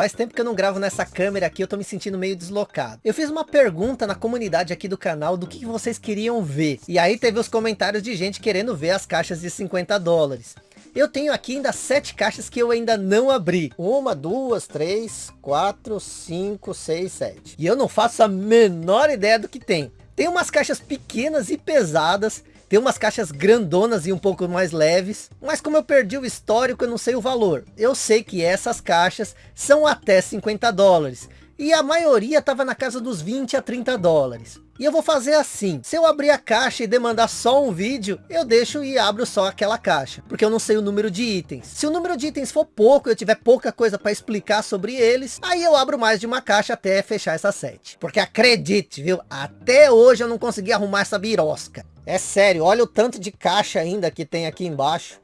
Faz tempo que eu não gravo nessa câmera aqui, eu tô me sentindo meio deslocado. Eu fiz uma pergunta na comunidade aqui do canal do que vocês queriam ver. E aí teve os comentários de gente querendo ver as caixas de 50 dólares. Eu tenho aqui ainda sete caixas que eu ainda não abri. Uma, duas, três, quatro, cinco, seis, sete. E eu não faço a menor ideia do que tem. Tem umas caixas pequenas e pesadas tem umas caixas grandonas e um pouco mais leves, mas como eu perdi o histórico, eu não sei o valor. Eu sei que essas caixas são até 50 dólares. E a maioria estava na casa dos 20 a 30 dólares. E eu vou fazer assim, se eu abrir a caixa e demandar só um vídeo, eu deixo e abro só aquela caixa, porque eu não sei o número de itens. Se o número de itens for pouco, eu tiver pouca coisa para explicar sobre eles, aí eu abro mais de uma caixa até fechar essa sete. Porque acredite, viu, até hoje eu não consegui arrumar essa birosca. É sério, olha o tanto de caixa ainda que tem aqui embaixo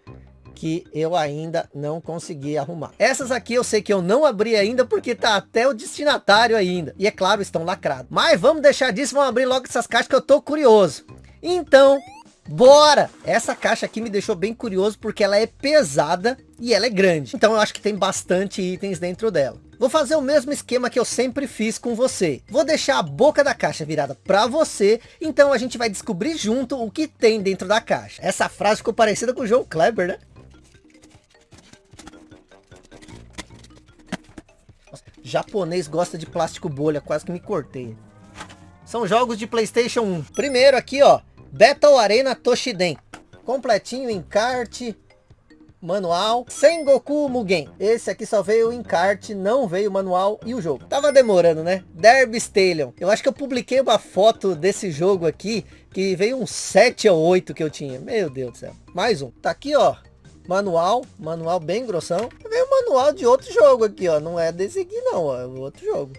que eu ainda não consegui arrumar. Essas aqui eu sei que eu não abri ainda porque tá até o destinatário ainda. E é claro, estão lacrados. Mas vamos deixar disso, vamos abrir logo essas caixas que eu tô curioso. Então, bora! Essa caixa aqui me deixou bem curioso porque ela é pesada e ela é grande. Então eu acho que tem bastante itens dentro dela. Vou fazer o mesmo esquema que eu sempre fiz com você. Vou deixar a boca da caixa virada para você, então a gente vai descobrir junto o que tem dentro da caixa. Essa frase ficou parecida com o João Kleber, né? Nossa, japonês gosta de plástico bolha, quase que me cortei. São jogos de Playstation 1. Primeiro aqui, ó, Battle Arena Toshiden. Completinho, encarte, manual, Sengoku Mugen. Esse aqui só veio o encarte, não veio o manual e o jogo. Tava demorando, né? Derby Stallion. Eu acho que eu publiquei uma foto desse jogo aqui, que veio um 7 ou 8 que eu tinha. Meu Deus do céu. Mais um. Tá aqui, ó. Manual, manual bem grossão. Veio o manual de outro jogo aqui, ó. Não é desse aqui não, ó. É outro jogo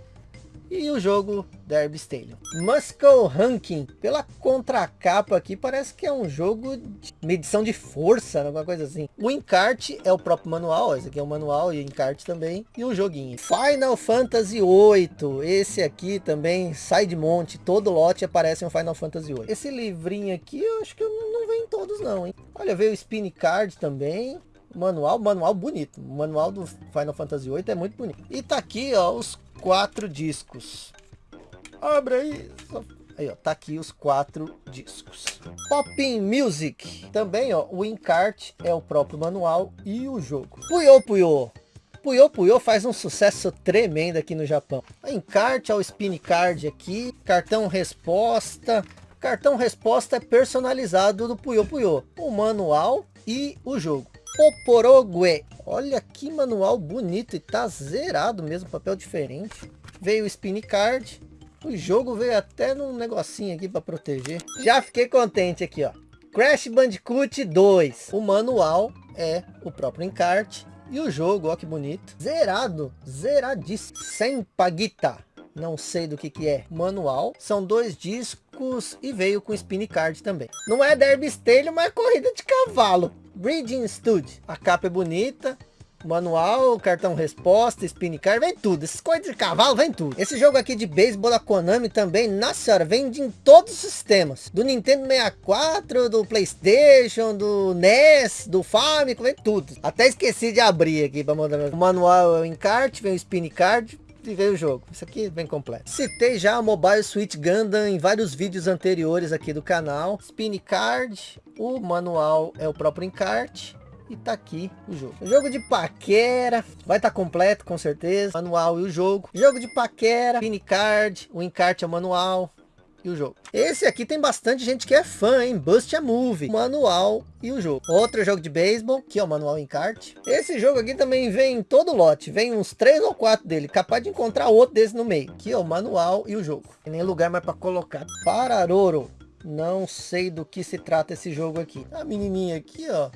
e o jogo Derby Stadium. Muscle Ranking, pela contracapa aqui, parece que é um jogo de medição de força, alguma coisa assim. O encarte é o próprio manual, esse aqui é o manual e o encarte também, e o joguinho. Final Fantasy 8, esse aqui também sai de monte, todo lote aparece um Final Fantasy 8. Esse livrinho aqui, eu acho que não, não em todos não, hein. Olha, veio o Spin Card também, manual, manual bonito. O manual do Final Fantasy 8 é muito bonito. E tá aqui, ó, os quatro discos. Abre aí. Aí, ó, tá aqui os quatro discos. Popping Music. Também, ó, o encarte é o próprio manual e o jogo. Puyo Puyo. Puyo Puyo faz um sucesso tremendo aqui no Japão. Encarte, ó, o spin card aqui. Cartão resposta. Cartão resposta é personalizado do Puyo Puyo. O manual e o jogo. Poporogue. Olha que manual bonito e tá zerado mesmo, papel diferente. Veio o spin card. O jogo veio até num negocinho aqui para proteger. Já fiquei contente aqui, ó. Crash Bandicoot 2. O manual é o próprio encarte. E o jogo, ó que bonito. Zerado, zeradíssimo. Sem paguita. Não sei do que que é. Manual. São dois discos e veio com spin card também. Não é derby stallion, mas é corrida de cavalo. Breeding Stud. A capa é bonita. Manual, cartão resposta, spin card, vem tudo. Essas coisas de cavalo, vem tudo. Esse jogo aqui de beisebol da Konami também, nossa senhora, vende em todos os sistemas. Do Nintendo 64, do Playstation, do NES, do Famicom, vem tudo. Até esqueci de abrir aqui para mandar. O manual é o encarte, vem o spin card, e veio o jogo. Isso aqui é bem completo. Citei já o Mobile Suit Gundam em vários vídeos anteriores aqui do canal. Spin Card, o manual é o próprio encarte. E tá aqui o jogo. Jogo de paquera. Vai estar tá completo, com certeza. Manual e o jogo. Jogo de paquera. Spin Card. O encarte é o manual e o jogo. Esse aqui tem bastante gente que é fã, hein? Bust a Movie, manual e o jogo. Outro jogo de beisebol, que é o manual encarte. Esse jogo aqui também vem em todo lote, vem uns três ou quatro dele, capaz de encontrar outro desse no meio. Aqui é o manual e o jogo. Tem nem lugar mais para colocar. Pararoro. Não sei do que se trata esse jogo aqui. A menininha aqui, ó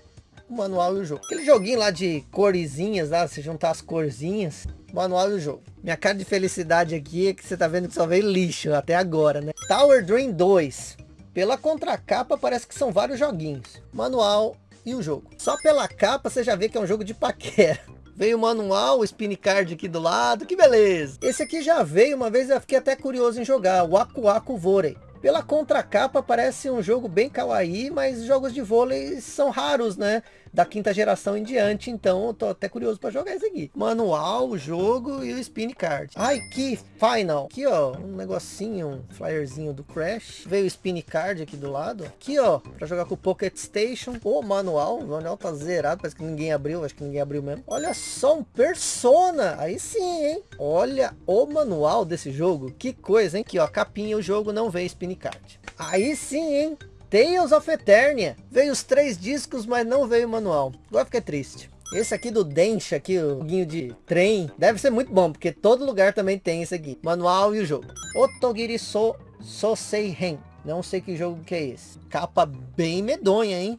o manual e o jogo. Aquele joguinho lá de corzinhas, lá, você juntar as corzinhas, manual e o jogo. Minha cara de felicidade aqui é que você tá vendo que só veio lixo até agora, né? Tower Dream 2. Pela contracapa parece que são vários joguinhos. Manual e o jogo. Só pela capa você já vê que é um jogo de paquera. Veio o manual, o spin card aqui do lado, que beleza. Esse aqui já veio, uma vez eu fiquei até curioso em jogar, o Aku Aku Vorei. Pela contracapa parece um jogo bem kawaii, mas jogos de vôlei são raros, né? Da quinta geração em diante, então eu tô até curioso para jogar esse aqui. Manual, jogo e o spin card. Ai, que final. Aqui, ó, um negocinho, um flyerzinho do Crash. Veio o spin card aqui do lado. Aqui, ó, para jogar com o Pocket Station. O manual, o manual tá zerado, parece que ninguém abriu, acho que ninguém abriu mesmo. Olha só, um Persona. Aí sim, hein? Olha o manual desse jogo. Que coisa, hein? Aqui, ó, capinha, o jogo não vem spin card. Aí sim, hein? Tales of Eternia. Veio os três discos, mas não veio o manual. Agora fiquei triste. Esse aqui do Densha, aqui, o joguinho de trem, deve ser muito bom, porque todo lugar também tem esse aqui. Manual e o jogo. Otogiri So Sosei Ren. Não sei que jogo que é esse. Capa bem medonha, hein?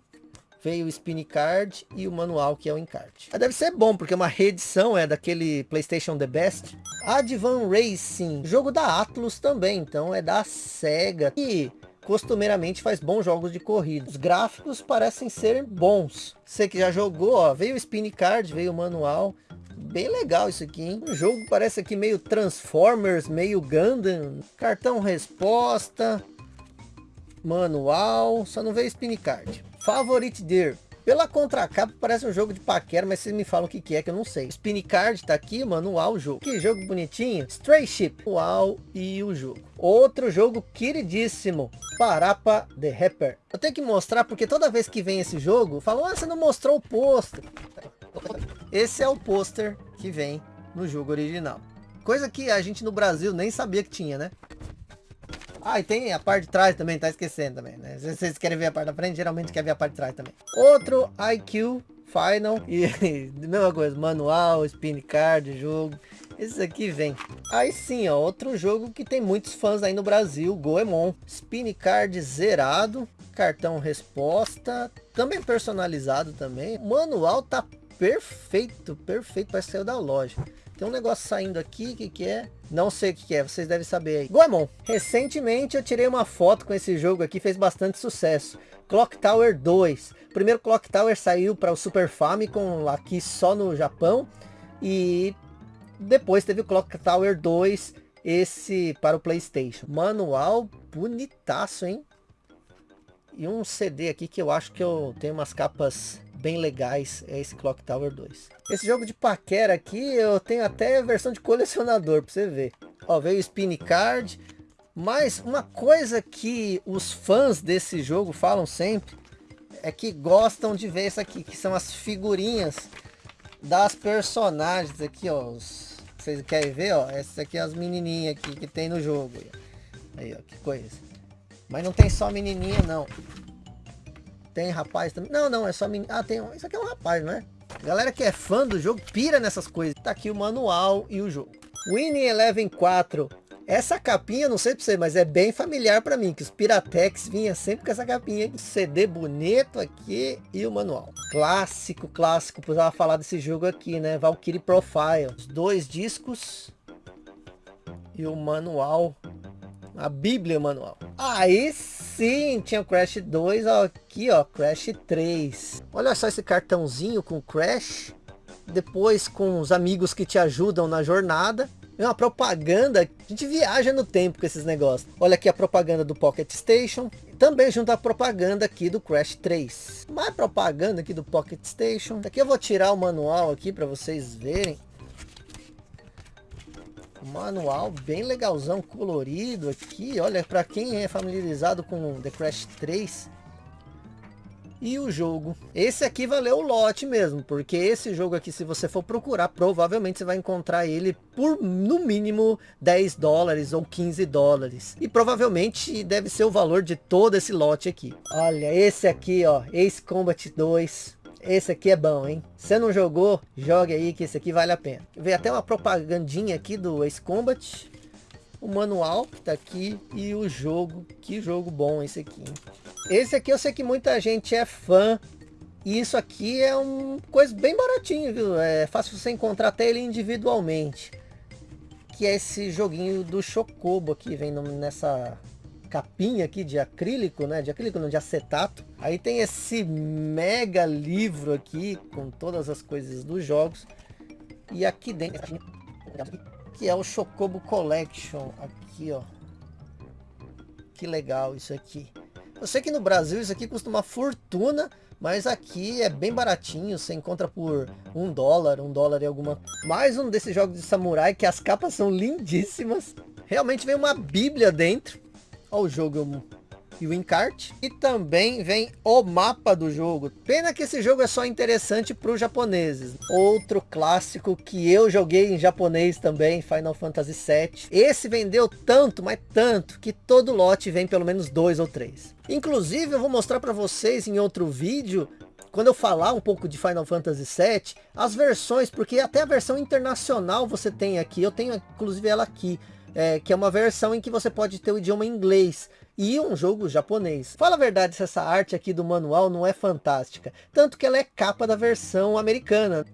Veio o Spin Card e o manual que é o encarte. Mas deve ser bom, porque uma reedição é daquele Playstation The Best. Advan Racing, jogo da Atlus também, então é da SEGA. E costumeiramente faz bons jogos de corrida. Os gráficos parecem ser bons. Você que já jogou, ó, veio o Spin Card, veio o manual. Bem legal isso aqui, hein? O jogo parece aqui meio Transformers, meio Gundam. Cartão resposta. Manual. Só não veio Spin Card. Favorite Deer. Pela contracapa parece um jogo de paquera, mas vocês me falam o que, que é que eu não sei. Spin Card tá aqui, manual, jogo. Que jogo bonitinho. Stray Ship, manual e o jogo. Outro jogo queridíssimo, Parapa The Rapper. Eu tenho que mostrar porque toda vez que vem esse jogo, falam, ah, você não mostrou o pôster. Esse é o pôster que vem no jogo original. Coisa que a gente no Brasil nem sabia que tinha, né? Ah, e tem a parte de trás também, tá esquecendo também, né? Se vocês querem ver a parte da frente, geralmente quer ver a parte de trás também. Outro IQ Final e mesma coisa, manual, spin card, jogo. Esse aqui vem. Aí sim, ó, outro jogo que tem muitos fãs aí no Brasil, Goemon. Spin card zerado, cartão resposta, também personalizado também. O manual tá perfeito, perfeito, parece que saiu da loja. Tem um negócio saindo aqui, o que que é? Não sei o que, que é, vocês devem saber aí. Goemon, recentemente eu tirei uma foto com esse jogo aqui, fez bastante sucesso. Clock Tower 2. O primeiro Clock Tower saiu para o Super Famicom aqui só no Japão. E depois teve o Clock Tower 2, esse para o Playstation. Manual bonitaço, hein? E um CD aqui que eu acho que eu tenho umas capas bem legais é esse Clock Tower 2. Esse jogo de paquera aqui, eu tenho até a versão de colecionador para você ver. Ó, veio o Spin Card. Mas uma coisa que os fãs desse jogo falam sempre é que gostam de ver isso aqui, que são as figurinhas das personagens aqui, ó. Os, vocês querem ver, ó? Essas aqui as menininhas aqui que tem no jogo. Aí, ó, que coisa. Mas não tem só menininha, não. Tem rapaz também. Não, não, é só menino. Ah, tem. Isso aqui é um rapaz, não é? Galera que é fã do jogo pira nessas coisas. Tá aqui o manual e o jogo. Winning Eleven 4. Essa capinha, não sei pra você, mas é bem familiar para mim, que os Piratex vinha sempre com essa capinha. CD bonito aqui e o manual. Clássico, clássico, precisava falar desse jogo aqui, né? Valkyrie Profile. Os dois discos e o manual. A bíblia manual. Aí sim, tinha o Crash 2, ó, aqui ó, Crash 3. Olha só esse cartãozinho com Crash. Depois com os amigos que te ajudam na jornada. É uma propaganda, a gente viaja no tempo com esses negócios. Olha aqui a propaganda do Pocket Station. Também junto à propaganda aqui do Crash 3. Mais propaganda aqui do Pocket Station. Aqui eu vou tirar o manual aqui para vocês verem. Manual bem legalzão, colorido aqui. Olha, para quem é familiarizado com The Crash 3 e o jogo. Esse aqui valeu o lote mesmo, porque esse jogo aqui, se você for procurar, provavelmente você vai encontrar ele por no mínimo 10 dólares ou 15 dólares. E provavelmente deve ser o valor de todo esse lote aqui. Olha, esse aqui, ó, Ace Combat 2. Esse aqui é bom, hein? Se não jogou, jogue aí que esse aqui vale a pena. Vem até uma propagandinha aqui do Ace Combat. O manual que tá aqui e o jogo. Que jogo bom esse aqui. Hein? Esse aqui eu sei que muita gente é fã. E isso aqui é um coisa bem baratinho, viu? É fácil você encontrar até ele individualmente. Que é esse joguinho do Chocobo aqui, vem nessa capinha aqui de acrílico, né? De acrílico, não, de acetato. Aí tem esse mega livro aqui com todas as coisas dos jogos. E aqui dentro, que é o Chocobo Collection, aqui ó. Que legal isso aqui. Eu sei que no Brasil isso aqui custa uma fortuna, Mas aqui é bem baratinho, você encontra por um dólar, um dólar e alguma. Mais um desses jogos de samurai que as capas são lindíssimas. Realmente vem uma bíblia dentro. Olha o jogo e o encarte. E também vem o mapa do jogo. Pena que esse jogo é só interessante para os japoneses. Outro clássico que eu joguei em japonês também, Final Fantasy VII. Esse vendeu tanto, mas tanto, que todo lote vem pelo menos dois ou três. Inclusive eu vou mostrar para vocês em outro vídeo quando eu falar um pouco de Final Fantasy VII, as versões, porque até a versão internacional você tem aqui, eu tenho inclusive ela aqui, é, que é uma versão em que você pode ter o idioma inglês e um jogo japonês. Fala a verdade se essa arte aqui do manual não é fantástica, tanto que ela é capa da versão americana.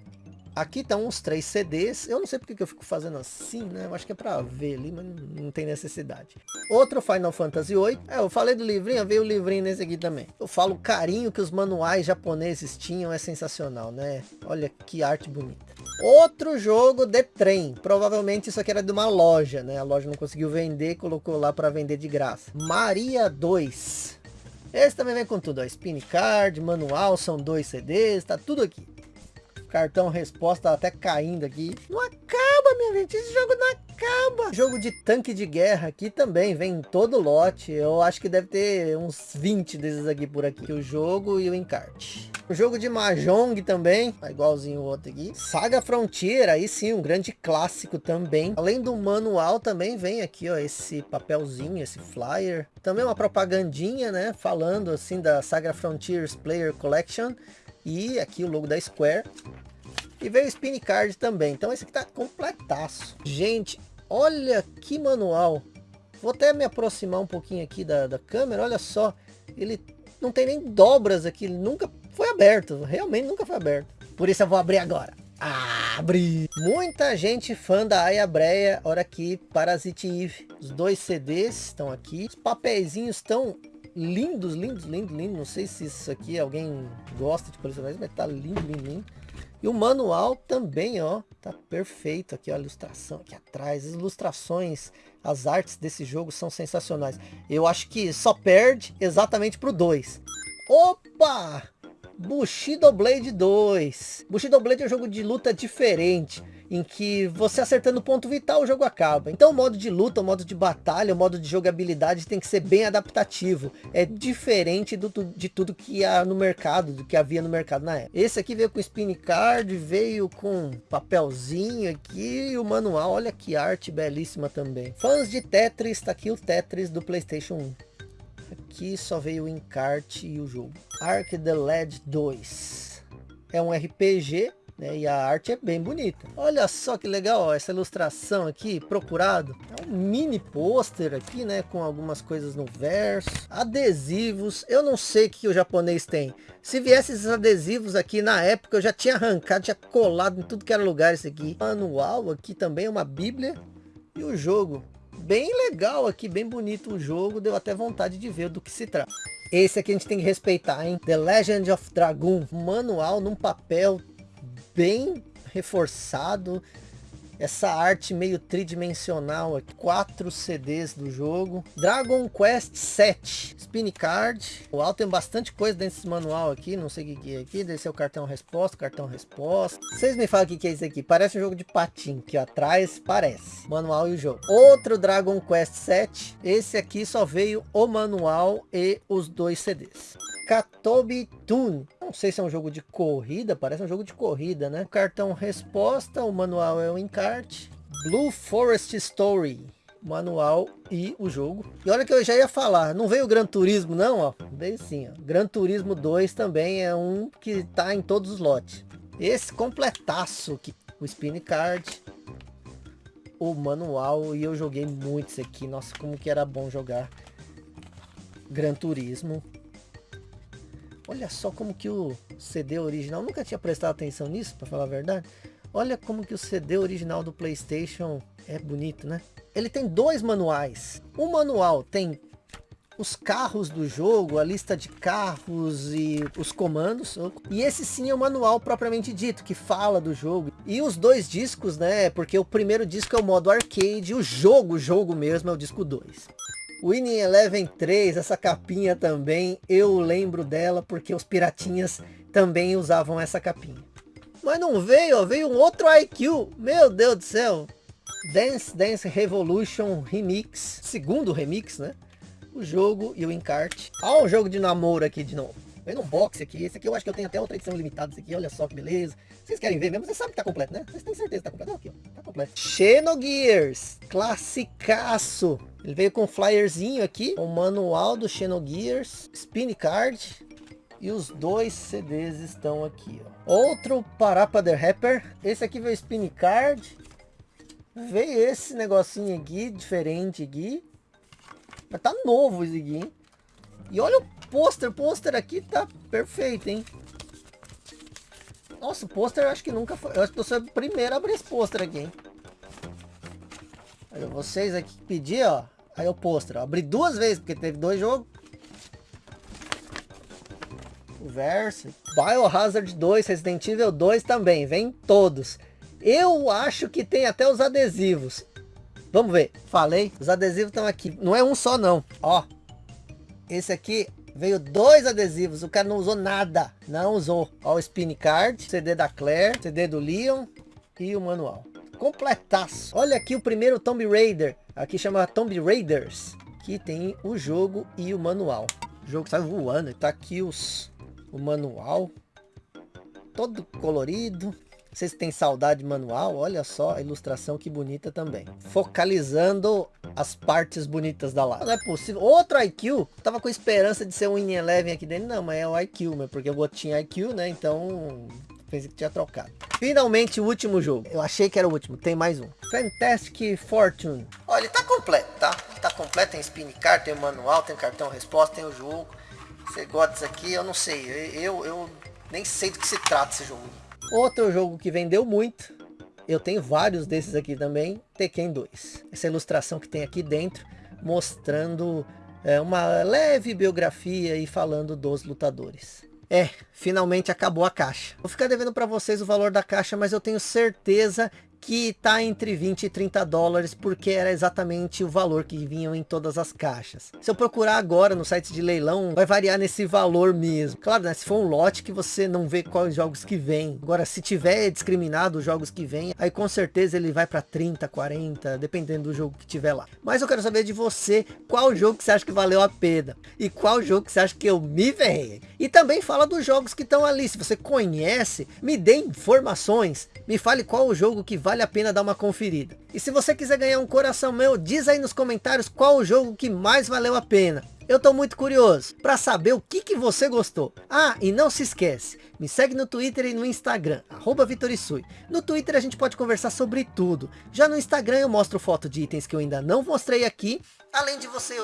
Aqui estão uns três CDs. Eu não sei porque que eu fico fazendo assim, né? Eu acho que é para ver ali, mas não tem necessidade. Outro Final Fantasy VIII. É, eu falei do livrinho, veio o livrinho nesse aqui também. Eu falo o carinho que os manuais japoneses tinham, é sensacional, né? Olha que arte bonita. Outro jogo de trem. Provavelmente isso aqui era de uma loja, né? A loja não conseguiu vender, colocou lá para vender de graça. Maria 2. Esse também vem com tudo, ó. Spin card, manual, são dois CDs, tá tudo aqui. Cartão resposta até caindo aqui. Não acaba, minha gente. Esse jogo não acaba. Jogo de tanque de guerra aqui também. Vem em todo lote. Eu acho que deve ter uns 20 desses aqui por aqui. O jogo e o encarte. O jogo de Mahjong também. Tá igualzinho o outro aqui. Saga Frontier. Aí sim, um grande clássico também. Além do manual também vem aqui, ó. Esse papelzinho, esse flyer. Também uma propagandinha, né? Falando assim da Saga Frontiers Player Collection. E aqui o logo da Square. E veio o Spin Card também. Então esse aqui tá completaço. Gente, olha que manual. Vou até me aproximar um pouquinho aqui da, da câmera. Olha só. Ele não tem nem dobras aqui. Ele nunca foi aberto. Realmente nunca foi aberto. Por isso eu vou abrir agora. Abre! Muita gente fã da Aya Breia. Olha aqui, Parasite Eve. Os dois CDs estão aqui. Os papeizinhos estão lindos, lindos, lindos, lindos. Não sei se isso aqui alguém gosta de colecionar, mas tá lindo, lindo, lindo. E o manual também, ó, tá perfeito aqui, ó, a ilustração aqui atrás, as ilustrações, as artes desse jogo são sensacionais. Eu acho que só perde exatamente pro 2. Opa! Bushido Blade 2. Bushido Blade é um jogo de luta diferente em que você acertando o ponto vital o jogo acaba. Então o modo de luta, o modo de batalha, o modo de jogabilidade tem que ser bem adaptativo. É diferente do, de tudo que há no mercado, do que havia no mercado na época. Esse aqui veio com spin card, veio com papelzinho aqui e o manual. Olha que arte belíssima também. Fãs de Tetris, tá aqui o Tetris do Playstation 1. Aqui só veio o encarte e o jogo. Ark the Led 2. É um RPG né? E a arte é bem bonita. Olha só que legal, ó, essa ilustração aqui, procurado. É um mini pôster aqui, né? Com algumas coisas no verso. Adesivos. Eu não sei o que o japonês tem. Se viesse esses adesivos aqui na época, eu já tinha arrancado, tinha colado em tudo que era lugar esse aqui. Manual aqui também, uma bíblia. E o jogo. Bem legal aqui, bem bonito o jogo. Deu até vontade de ver do que se trata. Esse aqui a gente tem que respeitar, hein? The Legend of Dragoon. Manual num papel bem reforçado. Essa arte meio tridimensional aqui. Quatro CDs do jogo. Dragon Quest 7. Spin Card. O alto tem bastante coisa dentro desse manual aqui. Não sei o que é aqui. Deve ser o cartão resposta. Cartão resposta. Vocês me falam o que é isso aqui. Parece um jogo de patim. Que atrás parece. Manual e o jogo. Outro Dragon Quest 7. Esse aqui só veio o manual e os dois CDs. Katobi Tune. Não sei se é um jogo de corrida, parece um jogo de corrida, né? Cartão resposta, o manual é o encarte. Blue Forest Story, manual e o jogo. E olha que eu já ia falar, não veio o Gran Turismo não, ó. Veio sim, ó. Gran Turismo 2 também é um que tá em todos os lotes. Esse completaço aqui, o Spin Card, o manual e eu joguei muito isso aqui. Nossa, como que era bom jogar Gran Turismo. Olha só como que o CD original, nunca tinha prestado atenção nisso, para falar a verdade. Olha como que o CD original do Playstation é bonito, né? Ele tem dois manuais. O manual tem os carros do jogo, a lista de carros e os comandos. E esse sim é o manual propriamente dito, que fala do jogo. E os dois discos, né? Porque o primeiro disco é o modo arcade, e o jogo, o jogo mesmo é o disco 2. Winning Eleven 3, essa capinha também, eu lembro dela porque os piratinhas também usavam essa capinha. Mas não veio, ó, veio um outro IQ, meu Deus do céu. Dance Dance Revolution Remix, segundo remix, né? O jogo e o encarte. Olha o jogo de namoro aqui de novo. Vem no box aqui, esse aqui eu acho que eu tenho até outra edição limitada, esse aqui, olha só que beleza. Vocês querem ver mesmo? Vocês sabem que tá completo, né? Vocês têm certeza que tá completo? Não, aqui, ó, tá completo. Xenogears, classicaço. Ele veio com um flyerzinho aqui, o manual do Xenogears, spin card, e os dois CDs estão aqui, ó. Outro Parapa the Rapper. Esse aqui veio spin card. Veio esse negocinho aqui, diferente aqui. Mas tá novo esse aqui, hein? E olha o pôster, pôster aqui tá perfeito, hein? Nossa, pôster acho que nunca foi. Eu acho que eu sou o primeiro a abrir esse pôster aqui, hein? Olha, vocês aqui pedir, ó. Aí o pôster. Abri duas vezes, porque teve dois jogos. Verso. Biohazard 2, Resident Evil 2 também. Vem todos. Eu acho que tem até os adesivos. Vamos ver. Falei. Os adesivos estão aqui. Não é um só não. Ó. Esse aqui veio dois adesivos. O cara não usou nada. Não usou. Ó o Spin Card. CD da Claire. CD do Leon. E o manual. Completaço. Olha aqui o primeiro Tomb Raider. Aqui chama Tomb Raiders. Que tem o jogo e o manual. O jogo sai voando. Tá aqui os, o manual. Todo colorido. Vocês têm saudade manual? Olha só a ilustração que bonita também. Focalizando as partes bonitas da live. Não é possível. Outro IQ. Tava com esperança de ser um In Eleven aqui dentro. Não, mas é o IQ, meu, porque outro tinha IQ, né? Então pensei que tinha trocado. Finalmente o último jogo. Eu achei que era o último. Tem mais um. Fantastic Fortune. Olha, ele tá completo, tá? Tá completo. Tem spin card, tem manual, tem cartão resposta, tem o jogo. Você gosta disso aqui? Eu não sei. Eu, eu nem sei do que se trata esse jogo. Outro jogo que vendeu muito, eu tenho vários desses aqui também, Tekken 2. Essa ilustração que tem aqui dentro, mostrando é, uma leve biografia e falando dos lutadores. É, finalmente acabou a caixa. Vou ficar devendo para vocês o valor da caixa, mas eu tenho certeza que está entre 20 e 30 dólares, porque era exatamente o valor que vinham em todas as caixas. Se eu procurar agora no site de leilão, vai variar nesse valor mesmo. Claro, né, se for um lote que você não vê quais jogos que vem. Agora, se tiver discriminado os jogos que vem, aí com certeza ele vai para 30, 40, dependendo do jogo que tiver lá. Mas eu quero saber de você, qual jogo que você acha que valeu a pena? E qual jogo que você acha que eu me ferrei? E também fala dos jogos que estão ali. Se você conhece, me dê informações. Me fale qual o jogo que vale a pena dar uma conferida. E se você quiser ganhar um coração meu, diz aí nos comentários qual o jogo que mais valeu a pena. Eu tô muito curioso para saber o que, que você gostou. Ah, e não se esquece, me segue no Twitter e no Instagram, arroba Vitorisui. No Twitter a gente pode conversar sobre tudo. Já no Instagram eu mostro foto de itens que eu ainda não mostrei aqui. Além de você...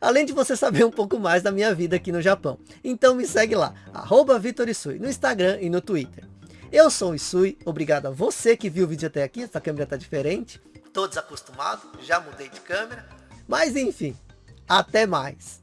Além de você saber um pouco mais da minha vida aqui no Japão. Então me segue lá, arroba Vitorisui, no Instagram e no Twitter. Eu sou o Isui, obrigado a você que viu o vídeo até aqui, essa câmera tá diferente. Tô desacostumado, já mudei de câmera. Mas enfim, até mais.